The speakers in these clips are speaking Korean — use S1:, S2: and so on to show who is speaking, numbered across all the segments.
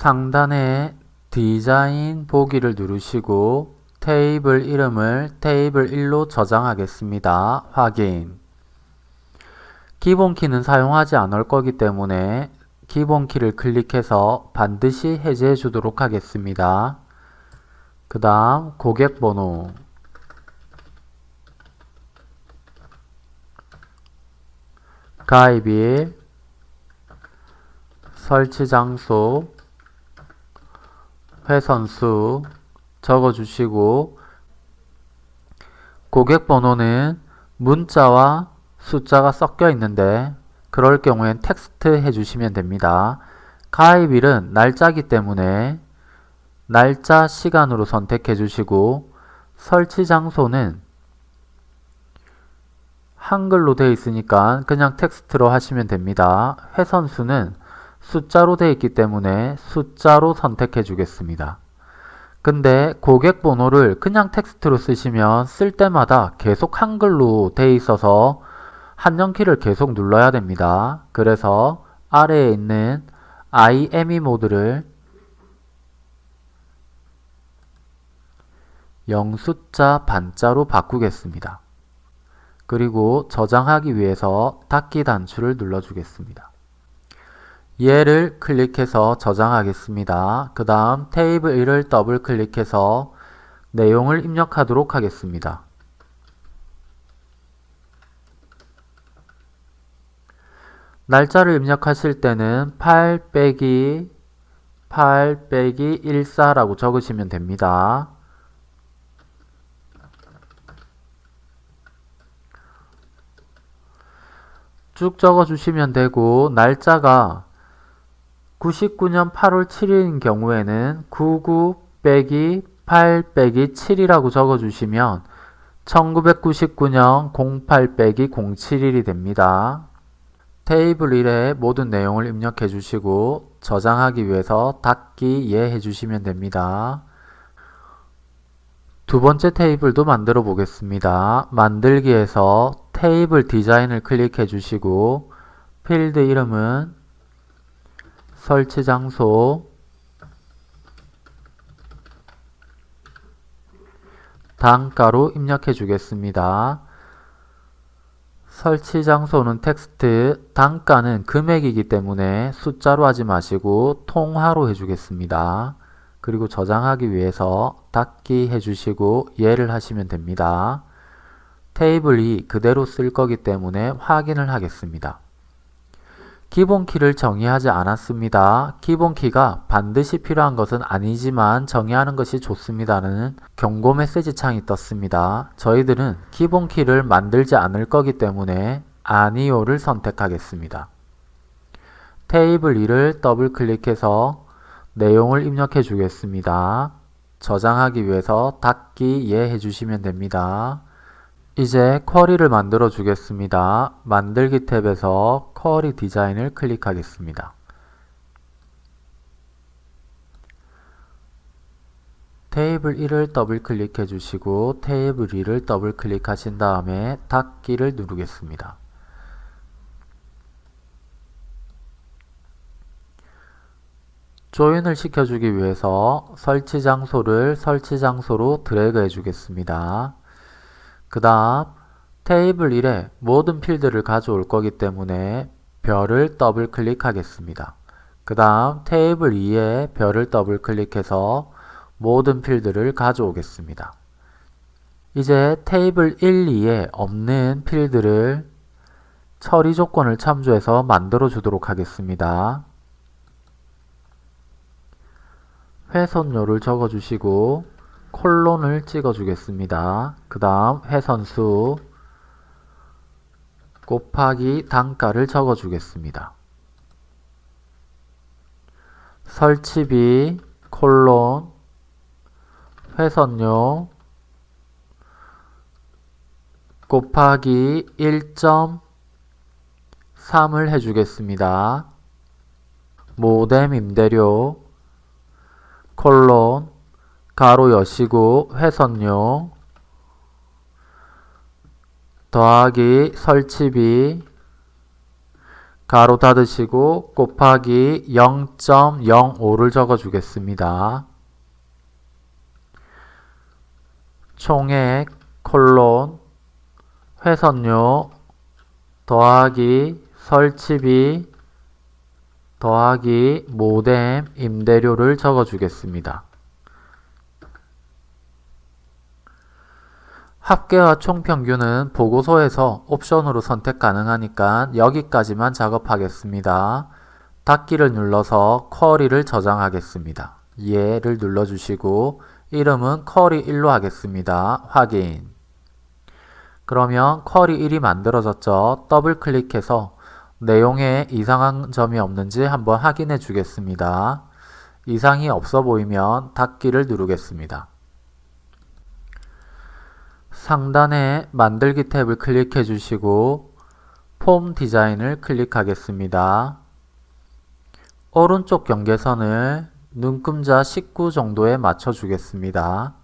S1: 상단에 디자인 보기를 누르시고 테이블 이름을 테이블 1로 저장하겠습니다. 확인 기본키는 사용하지 않을 거기 때문에 기본키를 클릭해서 반드시 해제해 주도록 하겠습니다. 그 다음 고객번호 가입일 설치 장소 회선수 적어주시고 고객번호는 문자와 숫자가 섞여 있는데 그럴 경우엔 텍스트 해주시면 됩니다. 가입일은 날짜기 때문에 날짜 시간으로 선택해 주시고 설치 장소는 한글로 되어 있으니까 그냥 텍스트로 하시면 됩니다. 회선수는 숫자로 되어 있기 때문에 숫자로 선택해 주겠습니다. 근데 고객 번호를 그냥 텍스트로 쓰시면 쓸 때마다 계속 한글로 되어 있어서 한정키를 계속 눌러야 됩니다. 그래서 아래에 있는 IME 모드를 0 숫자 반자로 바꾸겠습니다. 그리고 저장하기 위해서 닫기 단추를 눌러주겠습니다. 얘를 클릭해서 저장하겠습니다. 그 다음 테이블 1을 더블 클릭해서 내용을 입력하도록 하겠습니다. 날짜를 입력하실 때는 8 빼기 8 빼기 14라고 적으시면 됩니다. 쭉 적어주시면 되고 날짜가 99년 8월 7일인 경우에는 99 빼기 8 빼기 7이라고 적어주시면 1999년 08 빼기 07일이 됩니다. 테이블 1에 모든 내용을 입력해 주시고 저장하기 위해서 닫기 예 해주시면 됩니다. 두 번째 테이블도 만들어 보겠습니다. 만들기에서 테이블 디자인을 클릭해 주시고 필드 이름은 설치 장소 단가로 입력해 주겠습니다. 설치 장소는 텍스트, 단가는 금액이기 때문에 숫자로 하지 마시고 통화로 해주겠습니다. 그리고 저장하기 위해서 닫기 해주시고 예를 하시면 됩니다. 테이블이 그대로 쓸 거기 때문에 확인을 하겠습니다. 기본키를 정의하지 않았습니다. 기본키가 반드시 필요한 것은 아니지만 정의하는 것이 좋습니다는 경고 메시지 창이 떴습니다. 저희들은 기본키를 만들지 않을 거기 때문에 아니오를 선택하겠습니다. 테이블 2를 더블 클릭해서 내용을 입력해 주겠습니다. 저장하기 위해서 닫기 예 해주시면 됩니다. 이제 쿼리를 만들어 주겠습니다. 만들기 탭에서 쿼리 디자인을 클릭하겠습니다. 테이블 1을 더블 클릭해 주시고 테이블 2를 더블 클릭하신 다음에 닫기를 누르겠습니다. 조인을 시켜주기 위해서 설치 장소를 설치 장소로 드래그 해주겠습니다. 그 다음 테이블 1에 모든 필드를 가져올 거기 때문에 별을 더블 클릭하겠습니다. 그 다음 테이블 2에 별을 더블 클릭해서 모든 필드를 가져오겠습니다. 이제 테이블 1, 2에 없는 필드를 처리 조건을 참조해서 만들어 주도록 하겠습니다. 회선료를 적어주시고 콜론을 찍어 주겠습니다. 그 다음 회선수 곱하기 단가를 적어 주겠습니다. 설치비 콜론 회선료 곱하기 1.3을 해주겠습니다. 모뎀 임대료 콜론 가로 여시고 회선료 더하기 설치비 가로 닫으시고 곱하기 0.05를 적어 주겠습니다. 총액 콜론 회선료 더하기 설치비 더하기 모뎀 임대료를 적어 주겠습니다. 합계와 총평균은 보고서에서 옵션으로 선택 가능하니까 여기까지만 작업하겠습니다. 닫기를 눌러서 쿼리를 저장하겠습니다. 예를 눌러주시고 이름은 쿼리 1로 하겠습니다. 확인 그러면 쿼리 1이 만들어졌죠. 더블 클릭해서 내용에 이상한 점이 없는지 한번 확인해 주겠습니다. 이상이 없어 보이면 닫기를 누르겠습니다. 상단에 만들기 탭을 클릭해 주시고 폼 디자인을 클릭하겠습니다. 오른쪽 경계선을 눈금자 19 정도에 맞춰 주겠습니다.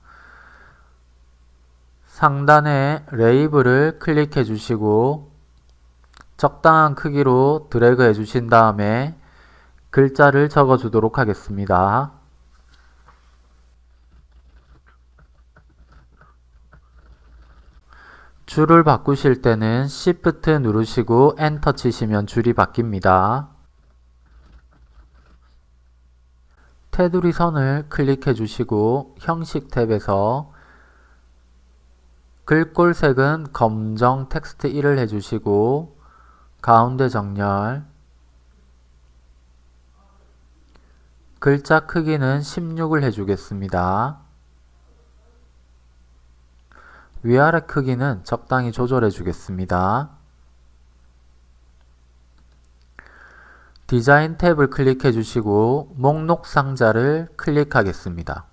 S1: 상단에 레이블을 클릭해 주시고 적당한 크기로 드래그 해 주신 다음에 글자를 적어 주도록 하겠습니다. 줄을 바꾸실 때는 Shift 누르시고 엔터 치시면 줄이 바뀝니다. 테두리 선을 클릭해 주시고 형식 탭에서 글꼴색은 검정 텍스트 1을 해주시고 가운데 정렬 글자 크기는 16을 해주겠습니다. 위아래 크기는 적당히 조절해 주겠습니다. 디자인 탭을 클릭해 주시고 목록 상자를 클릭하겠습니다.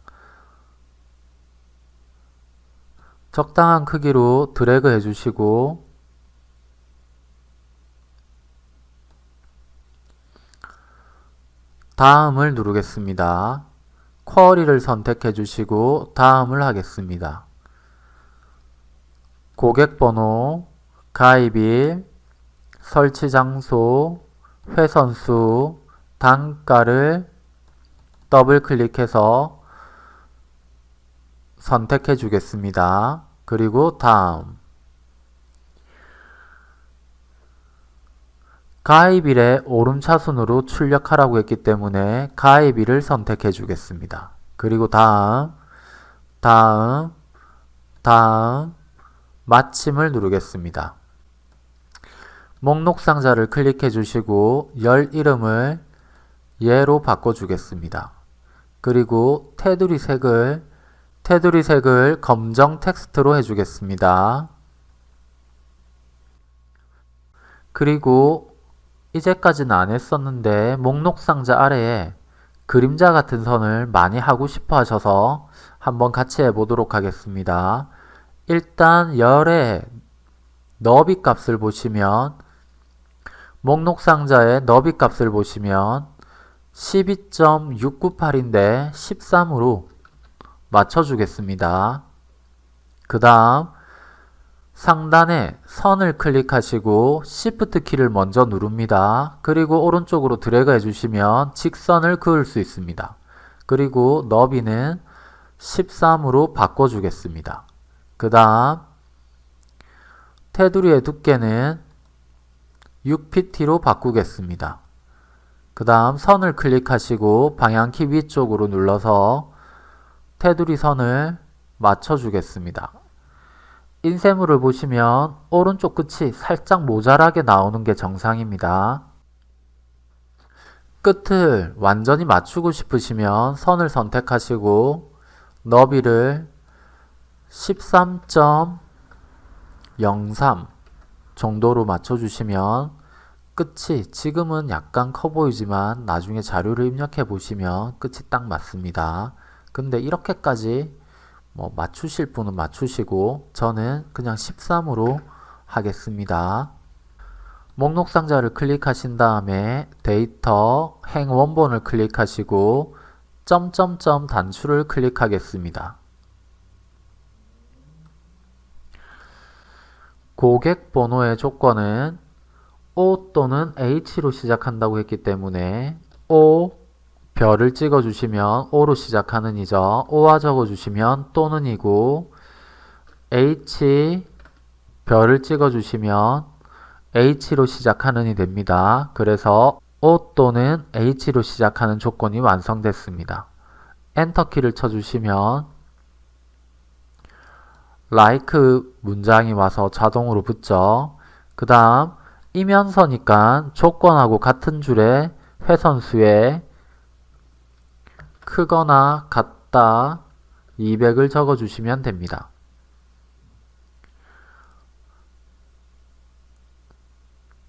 S1: 적당한 크기로 드래그 해 주시고 다음을 누르겠습니다. 쿼리를 선택해 주시고 다음을 하겠습니다. 고객번호, 가입일, 설치 장소, 회선수, 단가를 더블 클릭해서 선택해 주겠습니다. 그리고 다음 가입일에 오름차순으로 출력하라고 했기 때문에 가입일을 선택해 주겠습니다. 그리고 다음, 다음, 다음, 마침을 누르겠습니다. 목록 상자를 클릭해 주시고 열 이름을 예로 바꿔주겠습니다. 그리고 테두리 색을 테두리 색을 검정 텍스트로 해주겠습니다. 그리고 이제까지는 안 했었는데 목록 상자 아래에 그림자 같은 선을 많이 하고 싶어 하셔서 한번 같이 해보도록 하겠습니다. 일단 열의 너비 값을 보시면 목록 상자의 너비 값을 보시면 12.698인데 13으로 맞춰주겠습니다. 그 다음 상단에 선을 클릭하시고 Shift 키를 먼저 누릅니다. 그리고 오른쪽으로 드래그 해주시면 직선을 그을 수 있습니다. 그리고 너비는 13으로 바꿔주겠습니다. 그 다음 테두리의 두께는 6pt로 바꾸겠습니다. 그 다음 선을 클릭하시고 방향키 위쪽으로 눌러서 테두리 선을 맞춰주겠습니다. 인쇄물을 보시면 오른쪽 끝이 살짝 모자라게 나오는 게 정상입니다. 끝을 완전히 맞추고 싶으시면 선을 선택하시고 너비를 13.03 정도로 맞춰주시면 끝이 지금은 약간 커 보이지만 나중에 자료를 입력해 보시면 끝이 딱 맞습니다. 근데 이렇게까지 뭐 맞추실 분은 맞추시고 저는 그냥 13으로 하겠습니다. 목록 상자를 클릭하신 다음에 데이터 행 원본을 클릭하시고 점점점 단추를 클릭하겠습니다. 고객 번호의 조건은 O 또는 H로 시작한다고 했기 때문에 O 별을 찍어주시면 O로 시작하는 이죠. O와 적어주시면 또는 이고 H 별을 찍어주시면 H로 시작하는 이 됩니다. 그래서 O 또는 H로 시작하는 조건이 완성됐습니다. 엔터키를 쳐주시면 like 문장이 와서 자동으로 붙죠. 그 다음 이면서니까 조건하고 같은 줄에 회선수에 크거나 같다 200을 적어주시면 됩니다.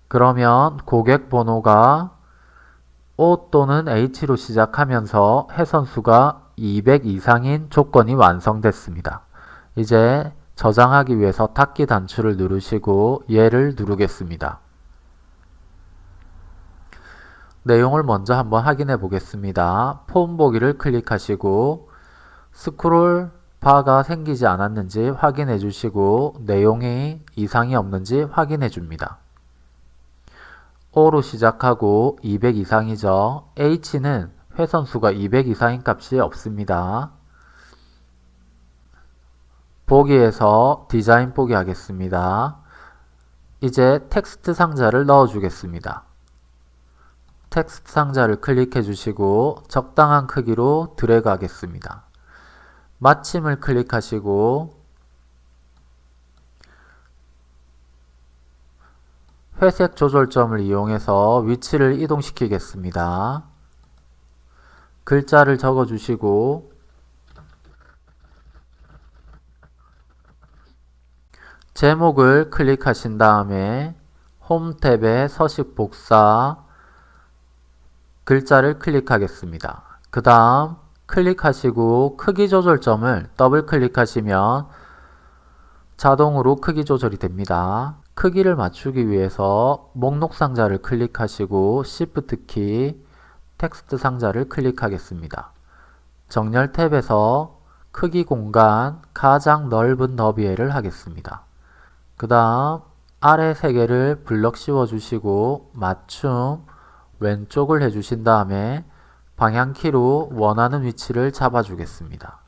S1: 그러면 고객 번호가 O 또는 H로 시작하면서 해선수가 200 이상인 조건이 완성됐습니다. 이제 저장하기 위해서 닫기 단추를 누르시고 얘를 누르겠습니다. 내용을 먼저 한번 확인해 보겠습니다. 폼 보기를 클릭하시고 스크롤 바가 생기지 않았는지 확인해 주시고 내용이 이상이 없는지 확인해 줍니다. O로 시작하고 200 이상이죠. H는 회선수가 200 이상인 값이 없습니다. 보기에서 디자인 보기 하겠습니다. 이제 텍스트 상자를 넣어 주겠습니다. 텍스트 상자를 클릭해 주시고 적당한 크기로 드래그 하겠습니다. 마침을 클릭하시고 회색 조절점을 이용해서 위치를 이동시키겠습니다. 글자를 적어 주시고 제목을 클릭하신 다음에 홈 탭에 서식 복사 글자를 클릭하겠습니다. 그 다음 클릭하시고 크기 조절점을 더블 클릭하시면 자동으로 크기 조절이 됩니다. 크기를 맞추기 위해서 목록 상자를 클릭하시고 Shift 키 텍스트 상자를 클릭하겠습니다. 정렬 탭에서 크기 공간 가장 넓은 너비에를 하겠습니다. 그 다음 아래 세 개를 블럭 씌워 주시고 맞춤 왼쪽을 해주신 다음에 방향키로 원하는 위치를 잡아주겠습니다.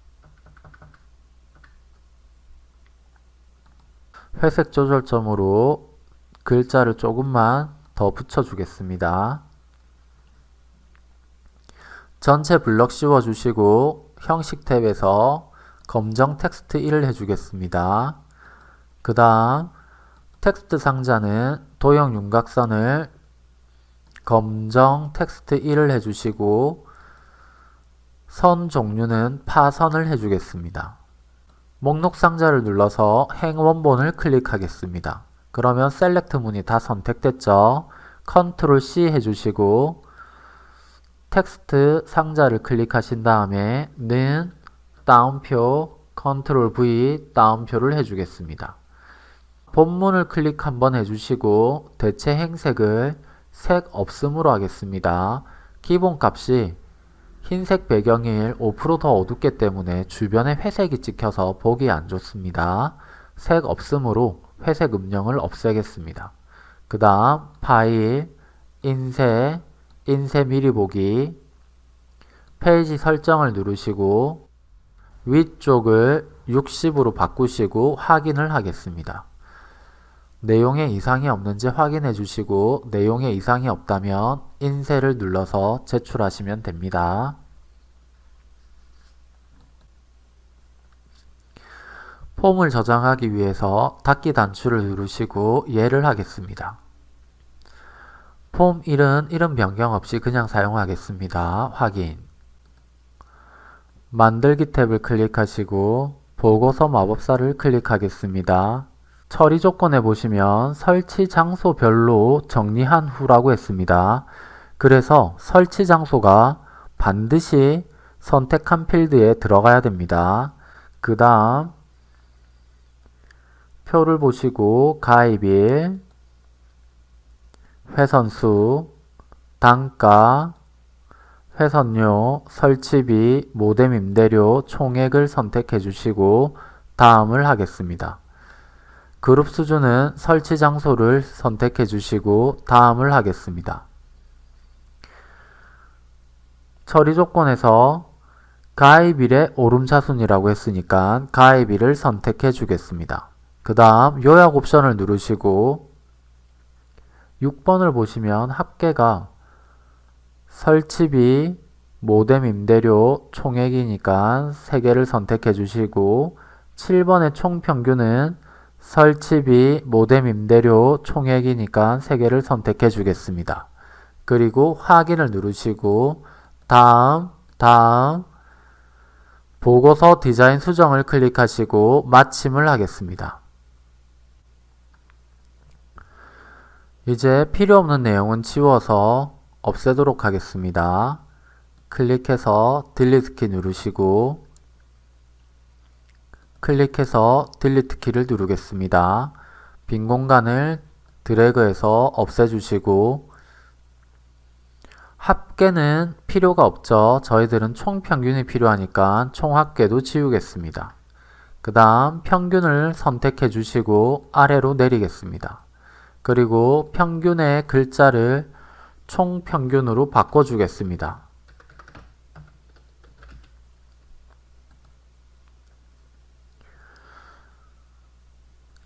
S1: 회색 조절점으로 글자를 조금만 더 붙여주겠습니다. 전체 블럭 씌워주시고 형식 탭에서 검정 텍스트 1을 해주겠습니다. 그 다음 텍스트 상자는 도형 윤곽선을 검정 텍스트 1을 해주시고 선 종류는 파선을 해주겠습니다. 목록 상자를 눌러서 행 원본을 클릭하겠습니다. 그러면 select 문이 다 선택됐죠. 컨트롤 C 해주시고 텍스트 상자를 클릭하신 다음에 는 따옴표 컨트롤 V 따옴표를 해주겠습니다. 본문을 클릭 한번 해주시고 대체 행 색을 색 없음으로 하겠습니다. 기본값이 흰색 배경일 5%더 어둡기 때문에 주변에 회색이 찍혀서 보기 안 좋습니다. 색 없음으로 회색 음영을 없애겠습니다. 그 다음 파일, 인쇄, 인쇄 미리 보기, 페이지 설정을 누르시고 위쪽을 60으로 바꾸시고 확인을 하겠습니다. 내용에 이상이 없는지 확인해 주시고 내용에 이상이 없다면 인쇄를 눌러서 제출하시면 됩니다. 폼을 저장하기 위해서 닫기 단추를 누르시고 예를 하겠습니다. 폼 1은 이름 변경 없이 그냥 사용하겠습니다. 확인 만들기 탭을 클릭하시고 보고서 마법사를 클릭하겠습니다. 처리 조건에 보시면 설치 장소별로 정리한 후라고 했습니다. 그래서 설치 장소가 반드시 선택한 필드에 들어가야 됩니다. 그 다음 표를 보시고 가입일, 회선수, 단가, 회선료, 설치비, 모뎀 임대료 총액을 선택해 주시고 다음을 하겠습니다. 그룹 수준은 설치 장소를 선택해 주시고 다음을 하겠습니다. 처리 조건에서 가입일의 오름차순이라고 했으니까 가입일을 선택해 주겠습니다. 그 다음 요약 옵션을 누르시고 6번을 보시면 합계가 설치비, 모뎀 임대료 총액이니까 3개를 선택해 주시고 7번의 총평균은 설치비, 모뎀 임대료 총액이니까 3개를 선택해 주겠습니다. 그리고 확인을 누르시고 다음, 다음, 보고서 디자인 수정을 클릭하시고 마침을 하겠습니다. 이제 필요 없는 내용은 지워서 없애도록 하겠습니다. 클릭해서 딜리트 키 누르시고 클릭해서 딜리트 키를 누르겠습니다. 빈 공간을 드래그해서 없애주시고 합계는 필요가 없죠. 저희들은 총평균이 필요하니까 총합계도 지우겠습니다. 그 다음 평균을 선택해 주시고 아래로 내리겠습니다. 그리고 평균의 글자를 총평균으로 바꿔주겠습니다.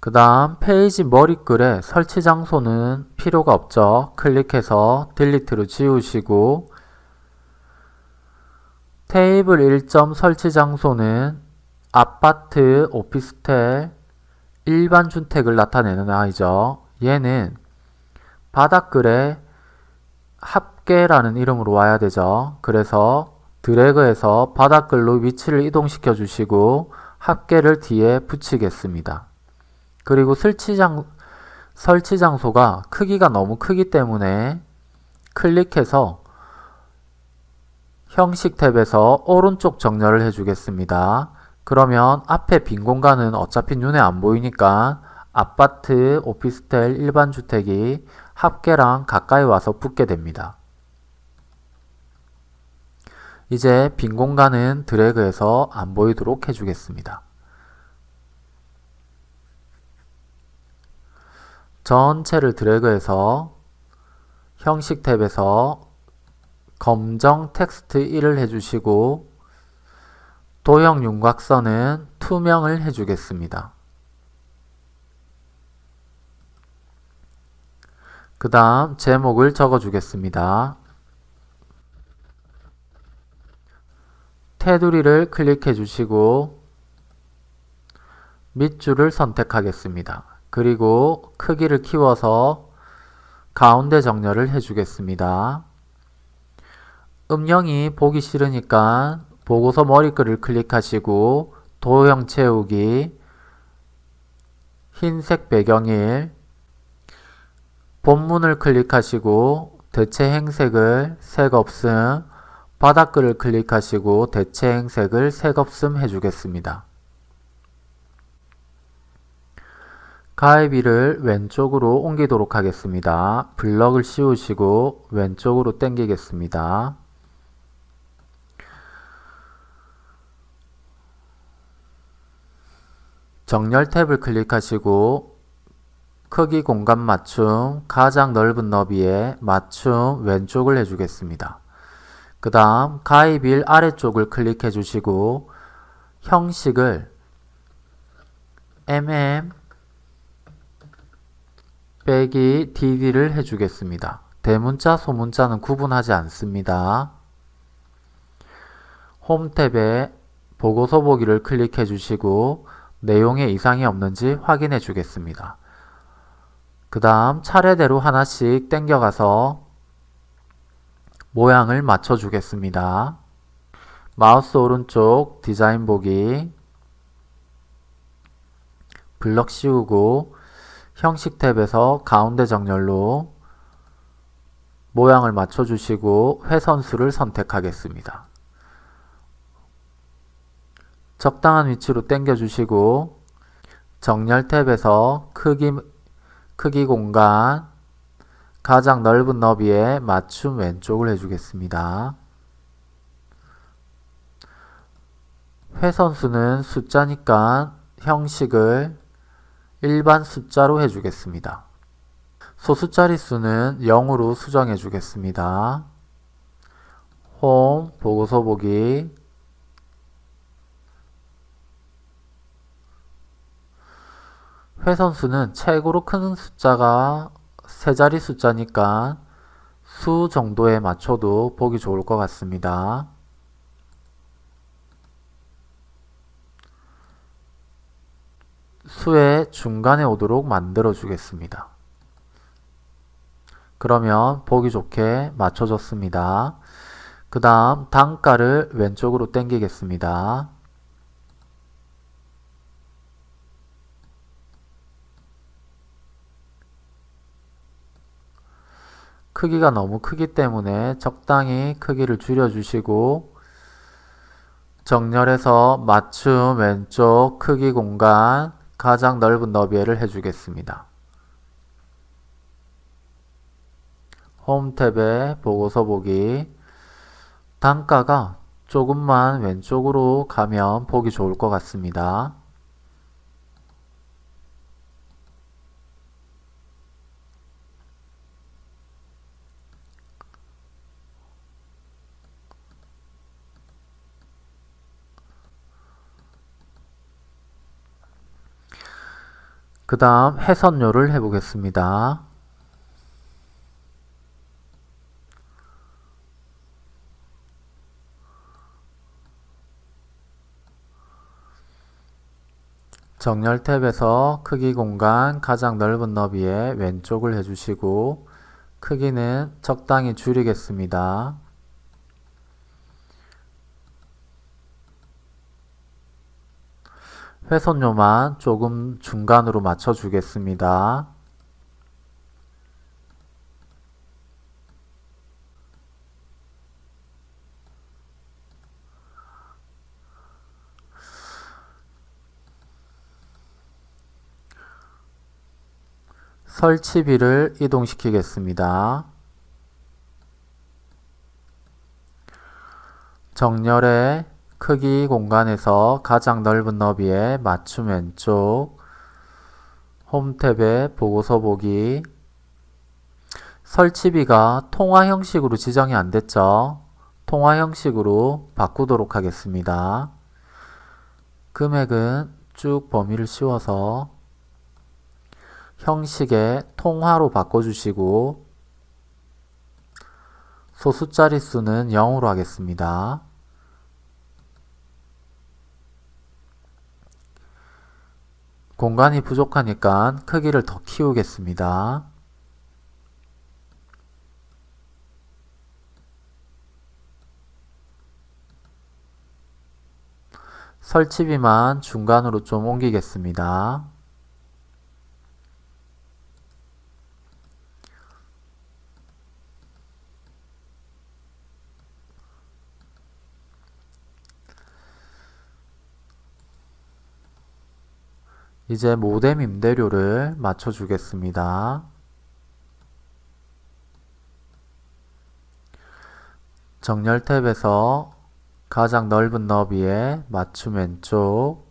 S1: 그 다음 페이지 머리글에 설치 장소는 필요가 없죠. 클릭해서 delete로 지우시고 테이블 1점 설치 장소는 아파트, 오피스텔, 일반 주택을 나타내는 아이죠. 얘는 바닥글에 합계라는 이름으로 와야 되죠. 그래서 드래그해서 바닥글로 위치를 이동시켜 주시고 합계를 뒤에 붙이겠습니다. 그리고 설치장, 설치 장소가 크기가 너무 크기 때문에 클릭해서 형식 탭에서 오른쪽 정렬을 해주겠습니다. 그러면 앞에 빈 공간은 어차피 눈에 안 보이니까 아파트, 오피스텔, 일반 주택이 합계랑 가까이 와서 붙게 됩니다. 이제 빈 공간은 드래그해서 안 보이도록 해주겠습니다. 전체를 드래그해서 형식 탭에서 검정 텍스트 1을 해주시고 도형 윤곽선은 투명을 해주겠습니다. 그 다음 제목을 적어주겠습니다. 테두리를 클릭해 주시고 밑줄을 선택하겠습니다. 그리고 크기를 키워서 가운데 정렬을 해주겠습니다. 음영이 보기 싫으니까 보고서 머리글을 클릭하시고 도형 채우기 흰색 배경일 본문을 클릭하시고 대체 행색을 색 없음 바닥글을 클릭하시고 대체 행색을 색 없음 해주겠습니다. 가입일을 왼쪽으로 옮기도록 하겠습니다. 블럭을 씌우시고 왼쪽으로 당기겠습니다. 정렬 탭을 클릭하시고 크기 공간 맞춤 가장 넓은 너비에 맞춤 왼쪽을 해주겠습니다. 그 다음 가입일 아래쪽을 클릭해 주시고 형식을 mm 빼기 dd를 해주겠습니다. 대문자, 소문자는 구분하지 않습니다. 홈 탭에 보고서 보기를 클릭해 주시고 내용에 이상이 없는지 확인해 주겠습니다. 그 다음 차례대로 하나씩 땡겨가서 모양을 맞춰 주겠습니다. 마우스 오른쪽 디자인 보기 블럭 씌우고 형식 탭에서 가운데 정렬로 모양을 맞춰주시고 회선수를 선택하겠습니다. 적당한 위치로 당겨주시고 정렬 탭에서 크기, 크기 공간 가장 넓은 너비에 맞춤 왼쪽을 해주겠습니다. 회선수는 숫자니까 형식을 일반 숫자로 해주겠습니다. 소수 자릿수는 0으로 수정해 주겠습니다. 홈, 보고서 보기 회선수는 최고로 큰 숫자가 세 자리 숫자니까 수 정도에 맞춰도 보기 좋을 것 같습니다. 수의 중간에 오도록 만들어 주겠습니다. 그러면 보기 좋게 맞춰줬습니다. 그 다음 단가를 왼쪽으로 당기겠습니다. 크기가 너무 크기 때문에 적당히 크기를 줄여주시고 정렬해서 맞춤 왼쪽 크기 공간 가장 넓은 너비를 해주겠습니다. 홈 탭에 보고서 보기 단가가 조금만 왼쪽으로 가면 보기 좋을 것 같습니다. 그 다음 해선료를 해보겠습니다. 정렬 탭에서 크기 공간 가장 넓은 너비에 왼쪽을 해주시고 크기는 적당히 줄이겠습니다. 회선료만 조금 중간으로 맞춰 주겠습니다. 설치비를 이동시키겠습니다. 정렬의 크기 공간에서 가장 넓은 너비에 맞춤 왼쪽 홈 탭에 보고서 보기 설치비가 통화 형식으로 지정이 안 됐죠. 통화 형식으로 바꾸도록 하겠습니다. 금액은 쭉 범위를 씌워서 형식의 통화로 바꿔주시고 소수 자릿수는 0으로 하겠습니다. 공간이 부족하니까 크기를 더 키우겠습니다. 설치비만 중간으로 좀 옮기겠습니다. 이제 모뎀 임대료를 맞춰 주겠습니다. 정렬 탭에서 가장 넓은 너비에 맞춤 왼쪽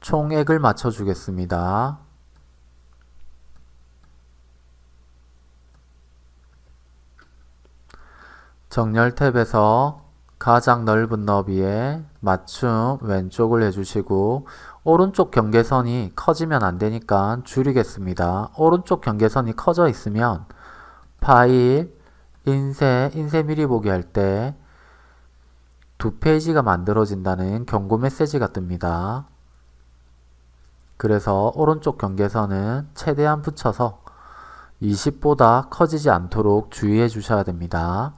S1: 총액을 맞춰 주겠습니다. 정렬 탭에서 가장 넓은 너비에 맞춤 왼쪽을 해주시고 오른쪽 경계선이 커지면 안되니까 줄이겠습니다. 오른쪽 경계선이 커져 있으면 파일, 인쇄, 인쇄 미리 보기 할 때 두 페이지가 만들어진다는 경고 메시지가 뜹니다. 그래서 오른쪽 경계선은 최대한 붙여서 20보다 커지지 않도록 주의해 주셔야 됩니다.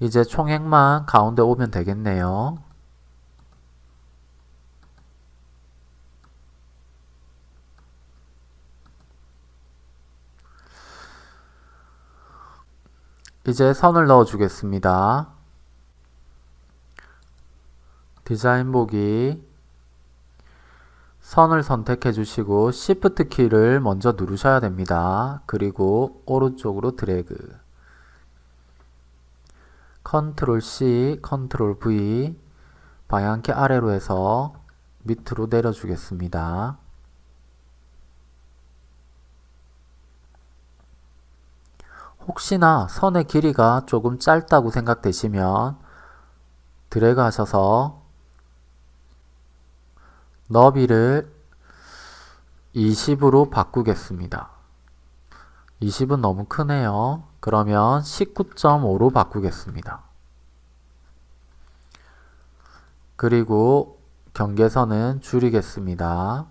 S1: 이제 총액만 가운데 오면 되겠네요. 이제 선을 넣어 주겠습니다. 디자인 보기 선을 선택해 주시고 Shift 키를 먼저 누르셔야 됩니다. 그리고 오른쪽으로 드래그 컨트롤 C, 컨트롤 V 방향키 아래로 해서 밑으로 내려주겠습니다. 혹시나 선의 길이가 조금 짧다고 생각되시면 드래그 하셔서 너비를 20으로 바꾸겠습니다. 20은 너무 크네요. 그러면 19.5로 바꾸겠습니다. 그리고 경계선은 줄이겠습니다.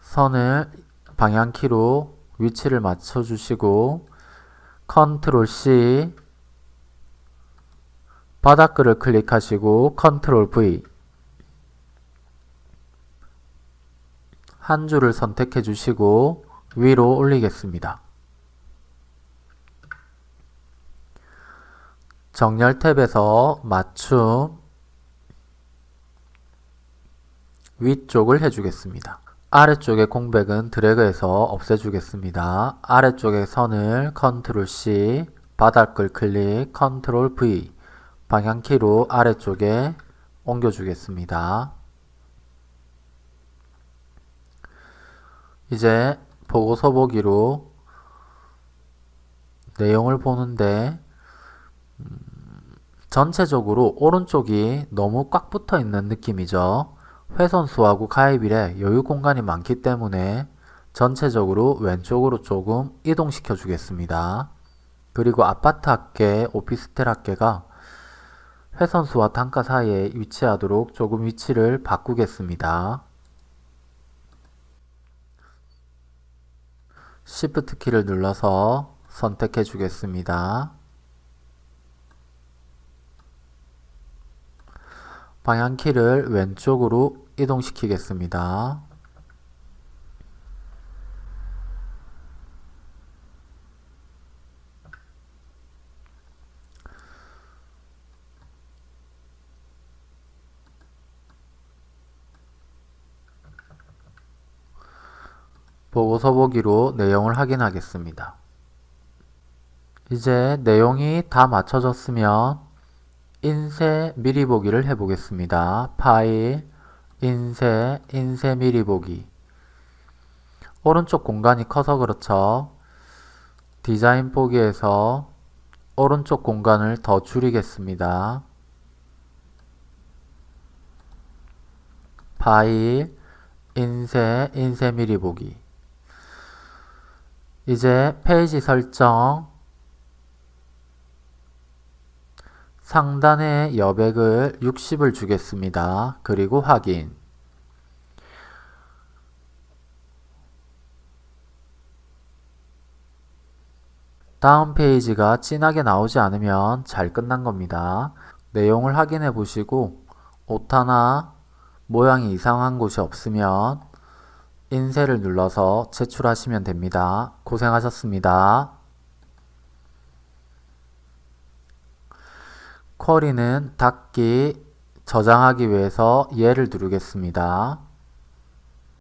S1: 선을 방향키로 위치를 맞춰주시고 컨트롤 C 바닥글을 클릭하시고 컨트롤 V 한 줄을 선택해 주시고 위로 올리겠습니다. 정렬 탭에서 맞춤 위쪽을 해주겠습니다. 아래쪽의 공백은 드래그해서 없애주겠습니다. 아래쪽의 선을 컨트롤 C, 바닥글 클릭, 컨트롤 V, 방향키로 아래쪽에 옮겨주겠습니다. 이제 보고서 보기로 내용을 보는데 음, 전체적으로 오른쪽이 너무 꽉 붙어 있는 느낌이죠. 회선수하고 가입일에 여유 공간이 많기 때문에 전체적으로 왼쪽으로 조금 이동시켜 주겠습니다. 그리고 아파트 학계, 오피스텔 학계가 회선수와 단가 사이에 위치하도록 조금 위치를 바꾸겠습니다. Shift 키를 눌러서 선택해 주겠습니다. 방향키를 왼쪽으로 이동시키겠습니다. 보고서 보기로 내용을 확인하겠습니다. 이제 내용이 다 맞춰졌으면 인쇄 미리 보기를 해보겠습니다. 파일, 인쇄, 인쇄 미리 보기 오른쪽 공간이 커서 그렇죠. 디자인 보기에서 오른쪽 공간을 더 줄이겠습니다. 파일, 인쇄, 인쇄 미리 보기 이제 페이지 설정 상단의 여백을 60을 주겠습니다. 그리고 확인 다음 페이지가 진하게 나오지 않으면 잘 끝난 겁니다. 내용을 확인해 보시고 오타나 모양이 이상한 곳이 없으면 인쇄를 눌러서 제출하시면 됩니다. 고생하셨습니다. 쿼리는 닫기, 저장하기 위해서 예를 누르겠습니다.